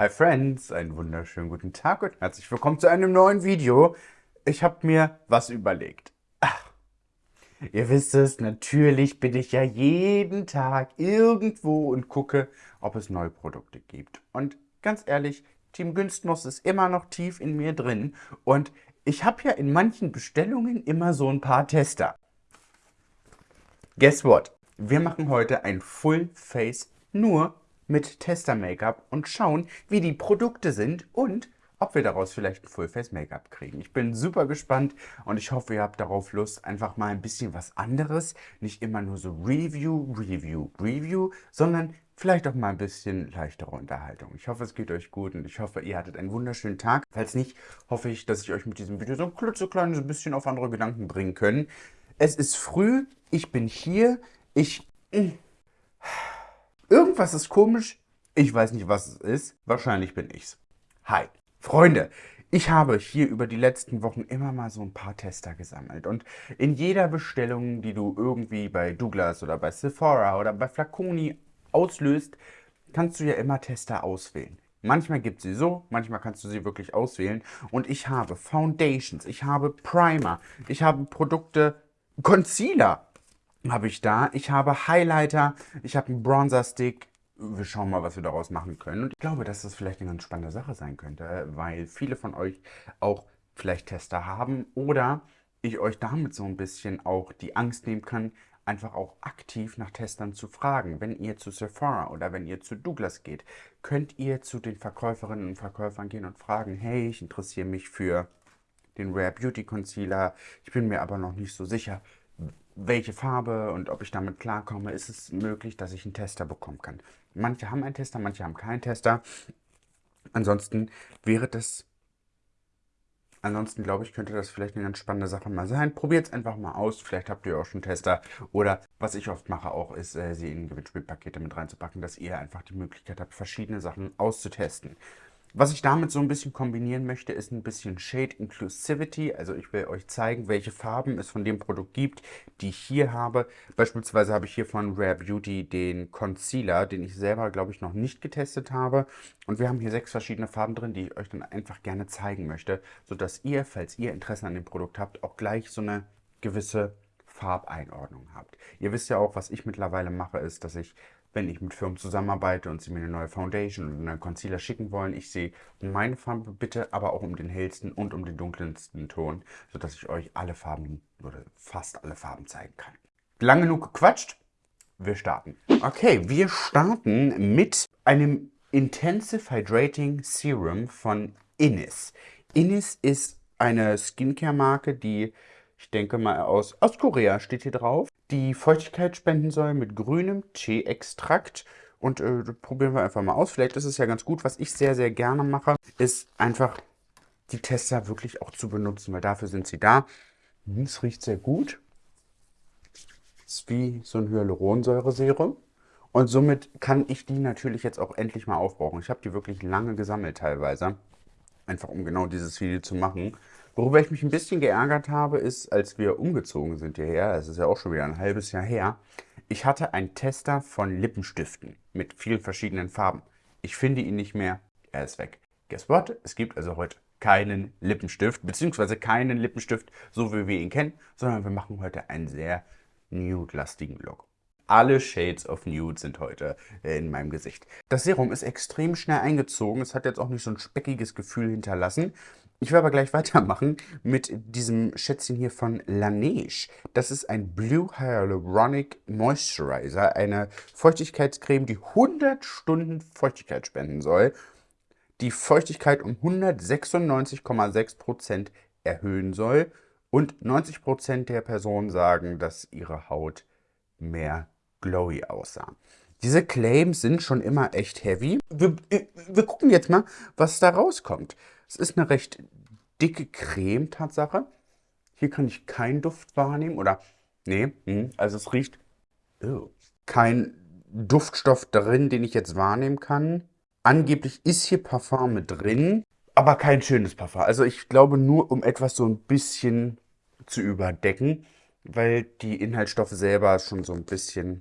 Hi Friends, einen wunderschönen guten Tag und herzlich willkommen zu einem neuen Video. Ich habe mir was überlegt. Ach, ihr wisst es, natürlich bin ich ja jeden Tag irgendwo und gucke, ob es neue Produkte gibt. Und ganz ehrlich, Team Günstnuss ist immer noch tief in mir drin und ich habe ja in manchen Bestellungen immer so ein paar Tester. Guess what? Wir machen heute ein Full Face nur mit Tester-Make-up und schauen, wie die Produkte sind und ob wir daraus vielleicht ein Full-Face-Make-up kriegen. Ich bin super gespannt und ich hoffe, ihr habt darauf Lust, einfach mal ein bisschen was anderes. Nicht immer nur so Review, Review, Review, sondern vielleicht auch mal ein bisschen leichtere Unterhaltung. Ich hoffe, es geht euch gut und ich hoffe, ihr hattet einen wunderschönen Tag. Falls nicht, hoffe ich, dass ich euch mit diesem Video so ein klitzekleines bisschen auf andere Gedanken bringen können. Es ist früh, ich bin hier, ich... Irgendwas ist komisch. Ich weiß nicht, was es ist. Wahrscheinlich bin ich's. Hi. Freunde, ich habe hier über die letzten Wochen immer mal so ein paar Tester gesammelt und in jeder Bestellung, die du irgendwie bei Douglas oder bei Sephora oder bei Flaconi auslöst, kannst du ja immer Tester auswählen. Manchmal gibt sie so, manchmal kannst du sie wirklich auswählen. Und ich habe Foundations, ich habe Primer, ich habe Produkte, Concealer, habe ich da. Ich habe Highlighter, ich habe einen Bronzer-Stick. Wir schauen mal, was wir daraus machen können. Und ich glaube, dass das vielleicht eine ganz spannende Sache sein könnte, weil viele von euch auch vielleicht Tester haben oder ich euch damit so ein bisschen auch die Angst nehmen kann, einfach auch aktiv nach Testern zu fragen. Wenn ihr zu Sephora oder wenn ihr zu Douglas geht, könnt ihr zu den Verkäuferinnen und Verkäufern gehen und fragen, hey, ich interessiere mich für den Rare Beauty Concealer, ich bin mir aber noch nicht so sicher, welche Farbe und ob ich damit klarkomme, ist es möglich, dass ich einen Tester bekommen kann. Manche haben einen Tester, manche haben keinen Tester. Ansonsten wäre das, ansonsten glaube ich, könnte das vielleicht eine ganz spannende Sache mal sein. Probiert es einfach mal aus, vielleicht habt ihr auch schon Tester. Oder was ich oft mache auch, ist, äh, sie in Gewinnspielpakete mit reinzupacken, dass ihr einfach die Möglichkeit habt, verschiedene Sachen auszutesten. Was ich damit so ein bisschen kombinieren möchte, ist ein bisschen Shade Inclusivity. Also ich will euch zeigen, welche Farben es von dem Produkt gibt, die ich hier habe. Beispielsweise habe ich hier von Rare Beauty den Concealer, den ich selber, glaube ich, noch nicht getestet habe. Und wir haben hier sechs verschiedene Farben drin, die ich euch dann einfach gerne zeigen möchte, sodass ihr, falls ihr Interesse an dem Produkt habt, auch gleich so eine gewisse Farbeinordnung habt. Ihr wisst ja auch, was ich mittlerweile mache, ist, dass ich wenn ich mit Firmen zusammenarbeite und sie mir eine neue Foundation oder einen Concealer schicken wollen, ich sehe um meine Farbe bitte, aber auch um den hellsten und um den dunkelsten Ton, sodass ich euch alle Farben oder fast alle Farben zeigen kann. Lang genug gequatscht, wir starten. Okay, wir starten mit einem Intensive Hydrating Serum von Innis. Innis ist eine Skincare-Marke, die ich denke mal aus, aus Korea steht hier drauf, die Feuchtigkeit spenden soll mit grünem Tee-Extrakt. Und äh, probieren wir einfach mal aus. Vielleicht ist es ja ganz gut. Was ich sehr, sehr gerne mache, ist einfach die Tester wirklich auch zu benutzen, weil dafür sind sie da. Es riecht sehr gut. Ist wie so ein Hyaluronsäure-Serum. Und somit kann ich die natürlich jetzt auch endlich mal aufbrauchen. Ich habe die wirklich lange gesammelt teilweise. Einfach um genau dieses Video zu machen. Worüber ich mich ein bisschen geärgert habe, ist, als wir umgezogen sind hierher, das ist ja auch schon wieder ein halbes Jahr her, ich hatte einen Tester von Lippenstiften mit vielen verschiedenen Farben. Ich finde ihn nicht mehr, er ist weg. Guess what? Es gibt also heute keinen Lippenstift, beziehungsweise keinen Lippenstift, so wie wir ihn kennen, sondern wir machen heute einen sehr nude-lastigen Look. Alle Shades of Nude sind heute in meinem Gesicht. Das Serum ist extrem schnell eingezogen. Es hat jetzt auch nicht so ein speckiges Gefühl hinterlassen. Ich will aber gleich weitermachen mit diesem Schätzchen hier von Laneige. Das ist ein Blue Hyaluronic Moisturizer, eine Feuchtigkeitscreme, die 100 Stunden Feuchtigkeit spenden soll, die Feuchtigkeit um 196,6% erhöhen soll und 90% der Personen sagen, dass ihre Haut mehr glowy aussah. Diese Claims sind schon immer echt heavy. Wir, wir gucken jetzt mal, was da rauskommt. Es ist eine recht dicke Creme, Tatsache. Hier kann ich keinen Duft wahrnehmen oder, nee, hm, also es riecht oh, kein Duftstoff drin, den ich jetzt wahrnehmen kann. Angeblich ist hier Parfum mit drin, aber kein schönes Parfum. Also ich glaube nur, um etwas so ein bisschen zu überdecken, weil die Inhaltsstoffe selber schon so ein bisschen,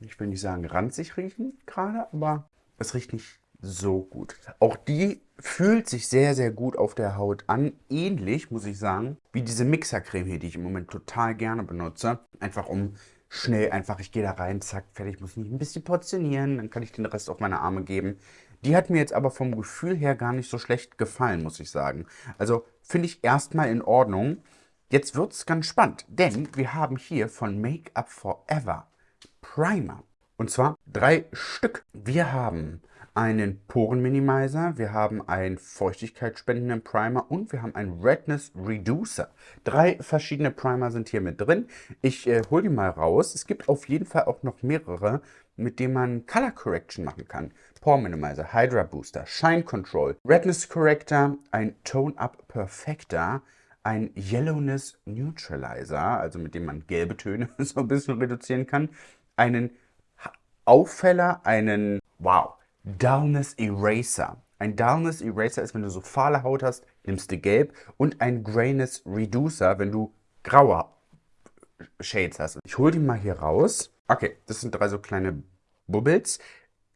ich will nicht sagen ranzig riechen gerade, aber es riecht nicht so gut. Auch die fühlt sich sehr, sehr gut auf der Haut an. Ähnlich, muss ich sagen, wie diese Mixercreme hier, die ich im Moment total gerne benutze. Einfach um schnell, einfach, ich gehe da rein, zack, fertig, muss mich ein bisschen portionieren, dann kann ich den Rest auf meine Arme geben. Die hat mir jetzt aber vom Gefühl her gar nicht so schlecht gefallen, muss ich sagen. Also finde ich erstmal in Ordnung. Jetzt wird es ganz spannend, denn wir haben hier von Make Up Forever Primer. Und zwar drei Stück. Wir haben einen Porenminimizer, wir haben einen feuchtigkeitsspendenden Primer und wir haben einen Redness Reducer. Drei verschiedene Primer sind hier mit drin. Ich äh, hole die mal raus. Es gibt auf jeden Fall auch noch mehrere, mit denen man Color Correction machen kann. Pore Minimizer, Hydra Booster, Shine Control, Redness Corrector, ein Tone Up Perfector, ein Yellowness Neutralizer, also mit dem man gelbe Töne so ein bisschen reduzieren kann, einen Auffäller, einen, wow, Dullness Eraser. Ein Dullness Eraser ist, wenn du so fahle Haut hast, nimmst du gelb und ein Grayness Reducer, wenn du graue Shades hast. Ich hole die mal hier raus. Okay, das sind drei so kleine Bubbles.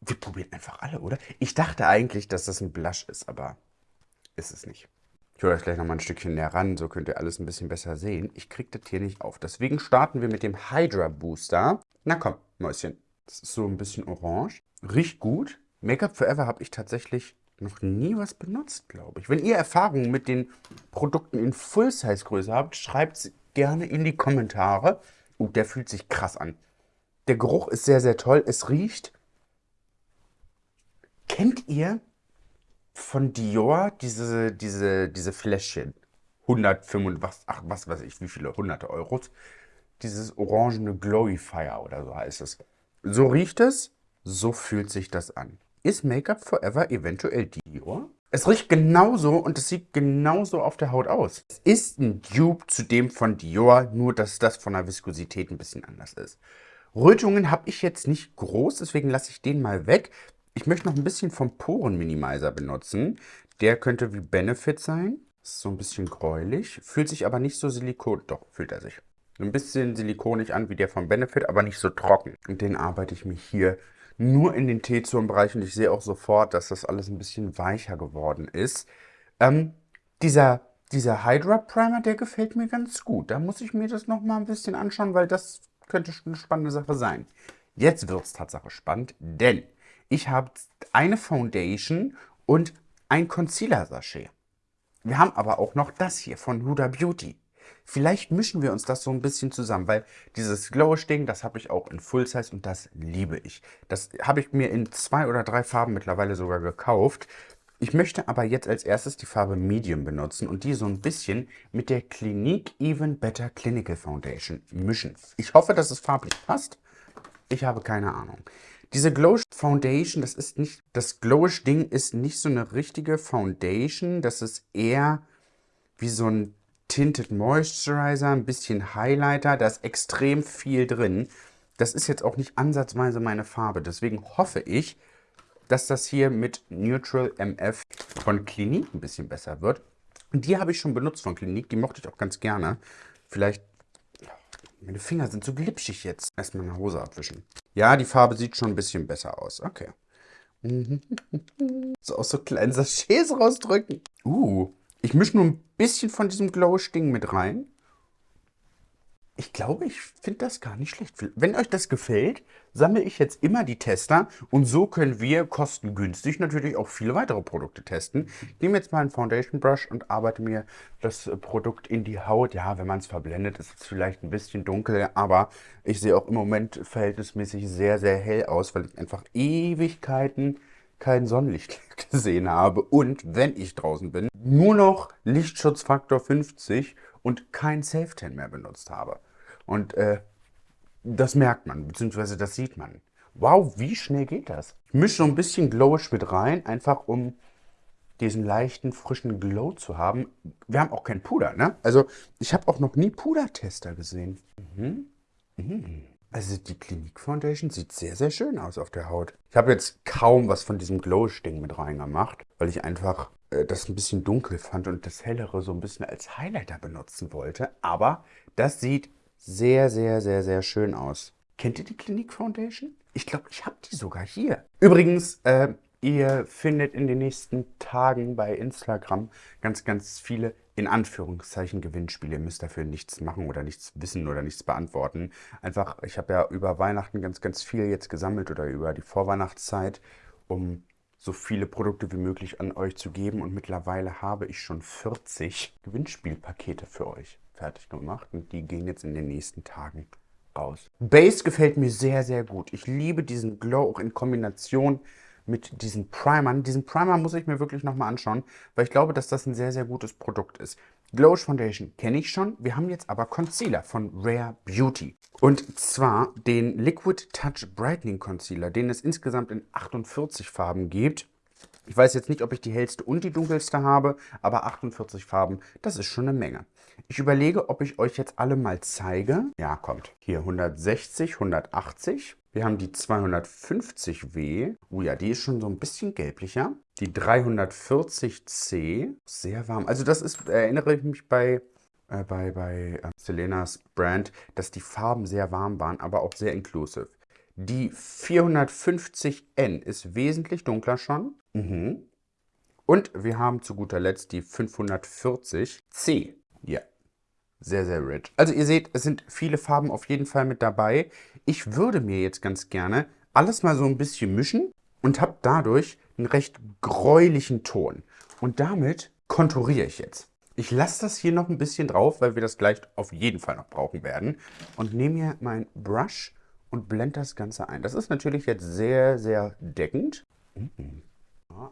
Wir probieren einfach alle, oder? Ich dachte eigentlich, dass das ein Blush ist, aber ist es nicht. Ich hole euch gleich nochmal ein Stückchen näher ran, so könnt ihr alles ein bisschen besser sehen. Ich kriege das hier nicht auf. Deswegen starten wir mit dem Hydra Booster. Na komm, Mäuschen. Das ist so ein bisschen orange. Riecht gut. Make-up Forever habe ich tatsächlich noch nie was benutzt, glaube ich. Wenn ihr Erfahrungen mit den Produkten in Full-Size-Größe habt, schreibt es gerne in die Kommentare. Oh, der fühlt sich krass an. Der Geruch ist sehr, sehr toll. Es riecht... Kennt ihr von Dior diese, diese, diese Fläschchen? 105, was, ach, was weiß ich, wie viele hunderte Euros. Dieses orangene Glowifier oder so heißt es. So riecht es, so fühlt sich das an. Ist Make-up Forever eventuell Dior? Es riecht genauso und es sieht genauso auf der Haut aus. Es ist ein Dupe zu dem von Dior, nur dass das von der Viskosität ein bisschen anders ist. Rötungen habe ich jetzt nicht groß, deswegen lasse ich den mal weg. Ich möchte noch ein bisschen vom Porenminimizer benutzen. Der könnte wie Benefit sein. Ist so ein bisschen gräulich, fühlt sich aber nicht so silikon... Doch, fühlt er sich. Ein bisschen silikonig an wie der von Benefit, aber nicht so trocken. Und den arbeite ich mich hier nur in den T-Zone-Bereich und ich sehe auch sofort, dass das alles ein bisschen weicher geworden ist. Ähm, dieser, dieser Hydra Primer, der gefällt mir ganz gut. Da muss ich mir das nochmal ein bisschen anschauen, weil das könnte eine spannende Sache sein. Jetzt wird es Tatsache spannend, denn ich habe eine Foundation und ein Concealer-Sachet. Wir haben aber auch noch das hier von Huda Beauty. Vielleicht mischen wir uns das so ein bisschen zusammen, weil dieses Glowish-Ding, das habe ich auch in Full Size und das liebe ich. Das habe ich mir in zwei oder drei Farben mittlerweile sogar gekauft. Ich möchte aber jetzt als erstes die Farbe Medium benutzen und die so ein bisschen mit der Clinique Even Better Clinical Foundation mischen. Ich hoffe, dass es farblich passt. Ich habe keine Ahnung. Diese Glowish Foundation, das ist nicht, das Glowish Ding ist nicht so eine richtige Foundation. Das ist eher wie so ein Tinted Moisturizer, ein bisschen Highlighter, da ist extrem viel drin. Das ist jetzt auch nicht ansatzweise meine Farbe, deswegen hoffe ich, dass das hier mit Neutral MF von Clinique ein bisschen besser wird. Die habe ich schon benutzt von Clinique, die mochte ich auch ganz gerne. Vielleicht, meine Finger sind so glitschig jetzt. Erstmal eine Hose abwischen. Ja, die Farbe sieht schon ein bisschen besser aus. Okay. So aus so kleinen Sachets rausdrücken. Uh, ich mische nur ein bisschen von diesem Glow-Sting mit rein. Ich glaube, ich finde das gar nicht schlecht. Wenn euch das gefällt, sammle ich jetzt immer die Tester und so können wir kostengünstig natürlich auch viele weitere Produkte testen. Ich nehme jetzt mal einen Foundation Brush und arbeite mir das Produkt in die Haut. Ja, wenn man es verblendet, ist es vielleicht ein bisschen dunkel, aber ich sehe auch im Moment verhältnismäßig sehr, sehr hell aus, weil ich einfach Ewigkeiten kein Sonnenlicht gesehen habe und, wenn ich draußen bin, nur noch Lichtschutzfaktor 50 und kein Self-Tan mehr benutzt habe. Und äh, das merkt man, beziehungsweise das sieht man. Wow, wie schnell geht das? Ich mische so ein bisschen Glowish mit rein, einfach um diesen leichten, frischen Glow zu haben. Wir haben auch kein Puder, ne? Also, ich habe auch noch nie Pudertester gesehen. Mhm. Mhm. Also die Clinique Foundation sieht sehr, sehr schön aus auf der Haut. Ich habe jetzt kaum was von diesem Glow-Ding mit reingemacht, weil ich einfach äh, das ein bisschen dunkel fand und das Hellere so ein bisschen als Highlighter benutzen wollte. Aber das sieht sehr, sehr, sehr, sehr schön aus. Kennt ihr die Clinique Foundation? Ich glaube, ich habe die sogar hier. Übrigens, äh, Ihr findet in den nächsten Tagen bei Instagram ganz, ganz viele in Anführungszeichen Gewinnspiele. Ihr müsst dafür nichts machen oder nichts wissen oder nichts beantworten. Einfach, ich habe ja über Weihnachten ganz, ganz viel jetzt gesammelt oder über die Vorweihnachtszeit, um so viele Produkte wie möglich an euch zu geben. Und mittlerweile habe ich schon 40 Gewinnspielpakete für euch fertig gemacht und die gehen jetzt in den nächsten Tagen raus. Base gefällt mir sehr, sehr gut. Ich liebe diesen Glow auch in Kombination mit diesen Primern. Diesen Primer muss ich mir wirklich nochmal anschauen, weil ich glaube, dass das ein sehr, sehr gutes Produkt ist. Glowish Foundation kenne ich schon. Wir haben jetzt aber Concealer von Rare Beauty. Und zwar den Liquid Touch Brightening Concealer, den es insgesamt in 48 Farben gibt. Ich weiß jetzt nicht, ob ich die hellste und die dunkelste habe, aber 48 Farben, das ist schon eine Menge. Ich überlege, ob ich euch jetzt alle mal zeige. Ja, kommt. Hier 160, 180. Wir haben die 250W. Oh ja, die ist schon so ein bisschen gelblicher. Die 340C, sehr warm. Also das ist, erinnere ich mich bei, äh, bei, bei äh, Selenas Brand, dass die Farben sehr warm waren, aber auch sehr inclusive. Die 450N ist wesentlich dunkler schon. Mhm. Und wir haben zu guter Letzt die 540C. Ja, sehr, sehr rich. Also ihr seht, es sind viele Farben auf jeden Fall mit dabei. Ich würde mir jetzt ganz gerne alles mal so ein bisschen mischen und habe dadurch einen recht gräulichen Ton. Und damit konturiere ich jetzt. Ich lasse das hier noch ein bisschen drauf, weil wir das gleich auf jeden Fall noch brauchen werden. Und nehme mir mein Brush und blende das Ganze ein. Das ist natürlich jetzt sehr, sehr deckend. Mhm.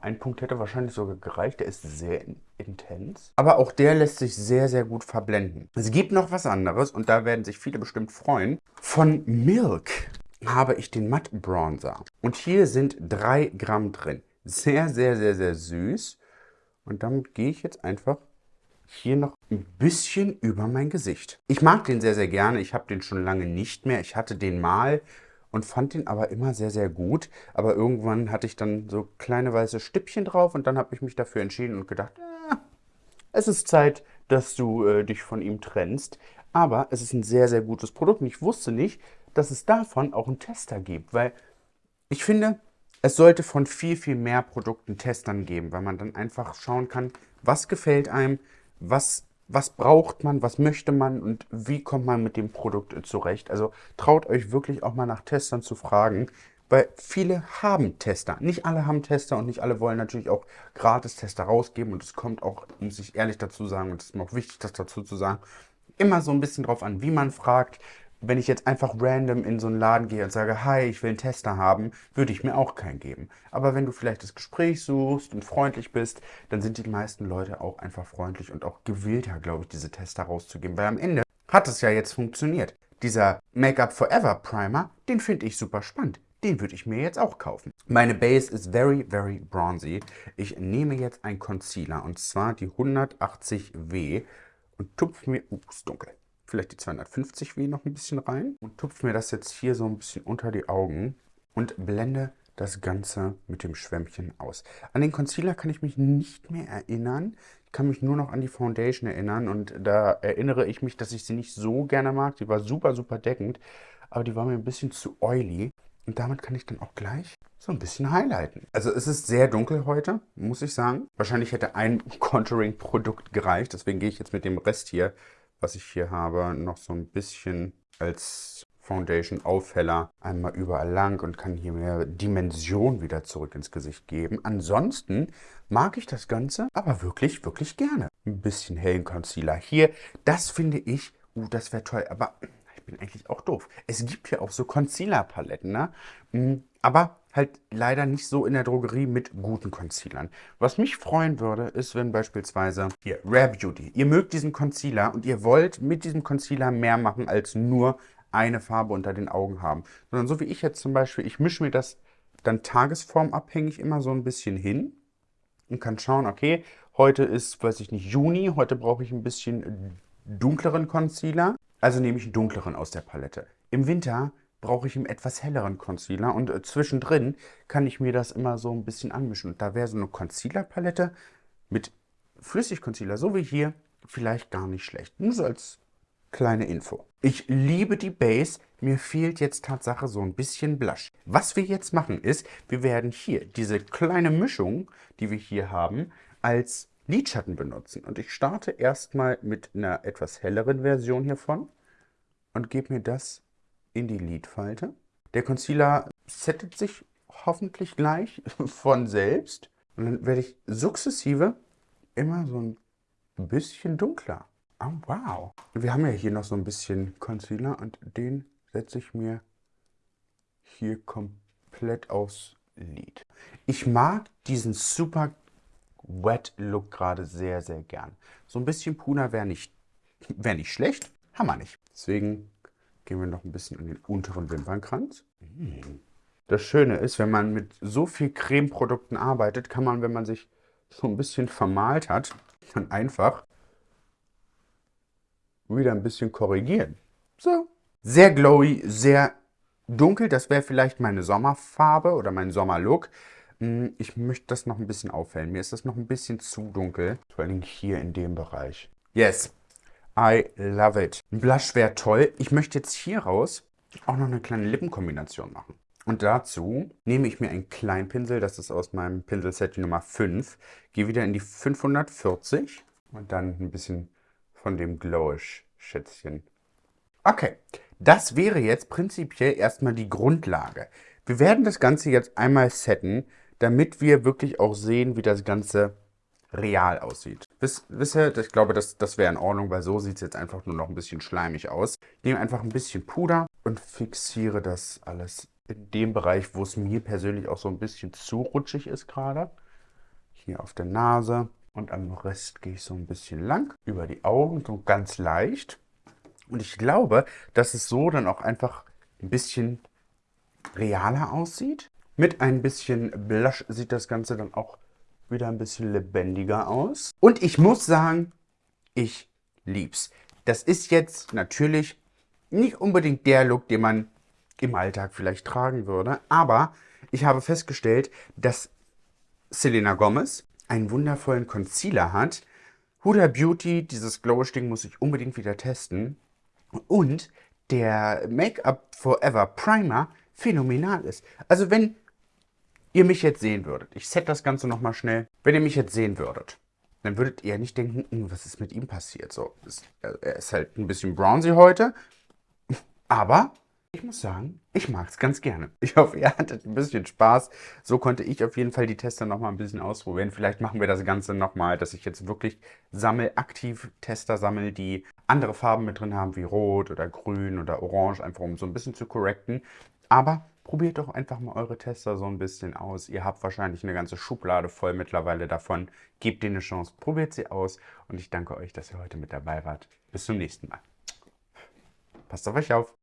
Ein Punkt hätte wahrscheinlich sogar gereicht, der ist sehr intens. Aber auch der lässt sich sehr, sehr gut verblenden. Es gibt noch was anderes und da werden sich viele bestimmt freuen. Von Milk habe ich den Matt Bronzer. Und hier sind 3 Gramm drin. Sehr, sehr, sehr, sehr süß. Und damit gehe ich jetzt einfach hier noch ein bisschen über mein Gesicht. Ich mag den sehr, sehr gerne. Ich habe den schon lange nicht mehr. Ich hatte den mal und fand den aber immer sehr, sehr gut. Aber irgendwann hatte ich dann so kleine weiße Stippchen drauf und dann habe ich mich dafür entschieden und gedacht, äh, es ist Zeit, dass du äh, dich von ihm trennst. Aber es ist ein sehr, sehr gutes Produkt und ich wusste nicht, dass es davon auch einen Tester gibt, weil ich finde, es sollte von viel, viel mehr Produkten Testern geben, weil man dann einfach schauen kann, was gefällt einem, was was braucht man, was möchte man und wie kommt man mit dem Produkt zurecht. Also traut euch wirklich auch mal nach Testern zu fragen, weil viele haben Tester. Nicht alle haben Tester und nicht alle wollen natürlich auch Gratis-Tester rausgeben und es kommt auch, muss ich ehrlich dazu sagen, und es ist mir auch wichtig, das dazu zu sagen, immer so ein bisschen drauf an, wie man fragt, wenn ich jetzt einfach random in so einen Laden gehe und sage, hi, ich will einen Tester haben, würde ich mir auch keinen geben. Aber wenn du vielleicht das Gespräch suchst und freundlich bist, dann sind die meisten Leute auch einfach freundlich und auch gewillter, glaube ich, diese Tester rauszugeben. Weil am Ende hat es ja jetzt funktioniert. Dieser Make-up Forever Primer, den finde ich super spannend. Den würde ich mir jetzt auch kaufen. Meine Base ist very, very bronzy. Ich nehme jetzt einen Concealer und zwar die 180W und tupfe mir... Uh, ist dunkel vielleicht die 250W noch ein bisschen rein und tupfe mir das jetzt hier so ein bisschen unter die Augen und blende das Ganze mit dem Schwämmchen aus. An den Concealer kann ich mich nicht mehr erinnern. Ich kann mich nur noch an die Foundation erinnern und da erinnere ich mich, dass ich sie nicht so gerne mag. Die war super, super deckend, aber die war mir ein bisschen zu oily. Und damit kann ich dann auch gleich so ein bisschen highlighten. Also es ist sehr dunkel heute, muss ich sagen. Wahrscheinlich hätte ein Contouring-Produkt gereicht, deswegen gehe ich jetzt mit dem Rest hier was ich hier habe, noch so ein bisschen als Foundation Aufheller einmal überall lang und kann hier mehr Dimension wieder zurück ins Gesicht geben. Ansonsten mag ich das Ganze aber wirklich, wirklich gerne. Ein bisschen hellen Concealer hier. Das finde ich, uh, das wäre toll, aber ich bin eigentlich auch doof. Es gibt hier auch so Concealer-Paletten, ne? Mm, aber halt leider nicht so in der Drogerie mit guten Concealern. Was mich freuen würde, ist, wenn beispielsweise hier Rare Beauty, ihr mögt diesen Concealer und ihr wollt mit diesem Concealer mehr machen als nur eine Farbe unter den Augen haben. Sondern so wie ich jetzt zum Beispiel, ich mische mir das dann tagesformabhängig immer so ein bisschen hin und kann schauen, okay, heute ist, weiß ich nicht, Juni, heute brauche ich ein bisschen dunkleren Concealer, also nehme ich einen dunkleren aus der Palette. Im Winter brauche ich einen etwas helleren Concealer und äh, zwischendrin kann ich mir das immer so ein bisschen anmischen. Und da wäre so eine Concealer-Palette mit Flüssigconcealer, so wie hier, vielleicht gar nicht schlecht. Nur so als kleine Info. Ich liebe die Base, mir fehlt jetzt Tatsache so ein bisschen Blush. Was wir jetzt machen ist, wir werden hier diese kleine Mischung, die wir hier haben, als Lidschatten benutzen. Und ich starte erstmal mit einer etwas helleren Version hiervon und gebe mir das in die Lidfalte. Der Concealer settet sich hoffentlich gleich von selbst. Und dann werde ich sukzessive immer so ein bisschen dunkler. Oh, wow. Wir haben ja hier noch so ein bisschen Concealer und den setze ich mir hier komplett aufs Lid. Ich mag diesen super Wet Look gerade sehr, sehr gern. So ein bisschen Puder wäre nicht, wär nicht schlecht, haben wir nicht. Deswegen gehen wir noch ein bisschen in den unteren Wimpernkranz. Das Schöne ist, wenn man mit so viel Cremeprodukten arbeitet, kann man, wenn man sich so ein bisschen vermalt hat, dann einfach wieder ein bisschen korrigieren. So. Sehr glowy, sehr dunkel. Das wäre vielleicht meine Sommerfarbe oder mein Sommerlook. Hm, ich möchte das noch ein bisschen aufhellen. Mir ist das noch ein bisschen zu dunkel. Vor allem hier in dem Bereich. Yes, I love it. Ein Blush wäre toll. Ich möchte jetzt hier raus auch noch eine kleine Lippenkombination machen. Und dazu nehme ich mir einen kleinen Pinsel, das ist aus meinem Pinselset Nummer 5. Gehe wieder in die 540 und dann ein bisschen von dem Glowish-Schätzchen. Okay, das wäre jetzt prinzipiell erstmal die Grundlage. Wir werden das Ganze jetzt einmal setten, damit wir wirklich auch sehen, wie das Ganze real aussieht. Wisst, ihr, ich glaube, das, das wäre in Ordnung, weil so sieht es jetzt einfach nur noch ein bisschen schleimig aus. Ich nehme einfach ein bisschen Puder und fixiere das alles in dem Bereich, wo es mir persönlich auch so ein bisschen zu rutschig ist gerade. Hier auf der Nase und am Rest gehe ich so ein bisschen lang über die Augen, so ganz leicht. Und ich glaube, dass es so dann auch einfach ein bisschen realer aussieht. Mit ein bisschen Blush sieht das Ganze dann auch wieder ein bisschen lebendiger aus. Und ich muss sagen, ich lieb's. Das ist jetzt natürlich nicht unbedingt der Look, den man im Alltag vielleicht tragen würde, aber ich habe festgestellt, dass Selena Gomez einen wundervollen Concealer hat. Huda Beauty, dieses Glowish-Ding muss ich unbedingt wieder testen. Und der Make-up Forever Primer phänomenal ist. Also wenn ihr mich jetzt sehen würdet, ich set das Ganze nochmal schnell, wenn ihr mich jetzt sehen würdet, dann würdet ihr nicht denken, hm, was ist mit ihm passiert. So, er ist halt ein bisschen bronzy heute, aber ich muss sagen, ich mag es ganz gerne. Ich hoffe, ihr hattet ein bisschen Spaß. So konnte ich auf jeden Fall die Tester nochmal ein bisschen ausprobieren. Vielleicht machen wir das Ganze nochmal, dass ich jetzt wirklich sammel, aktiv Tester sammle, die andere Farben mit drin haben, wie Rot oder Grün oder Orange, einfach um so ein bisschen zu correcten. Aber probiert doch einfach mal eure Tester so ein bisschen aus. Ihr habt wahrscheinlich eine ganze Schublade voll mittlerweile davon. Gebt denen eine Chance, probiert sie aus. Und ich danke euch, dass ihr heute mit dabei wart. Bis zum nächsten Mal. Passt auf euch auf.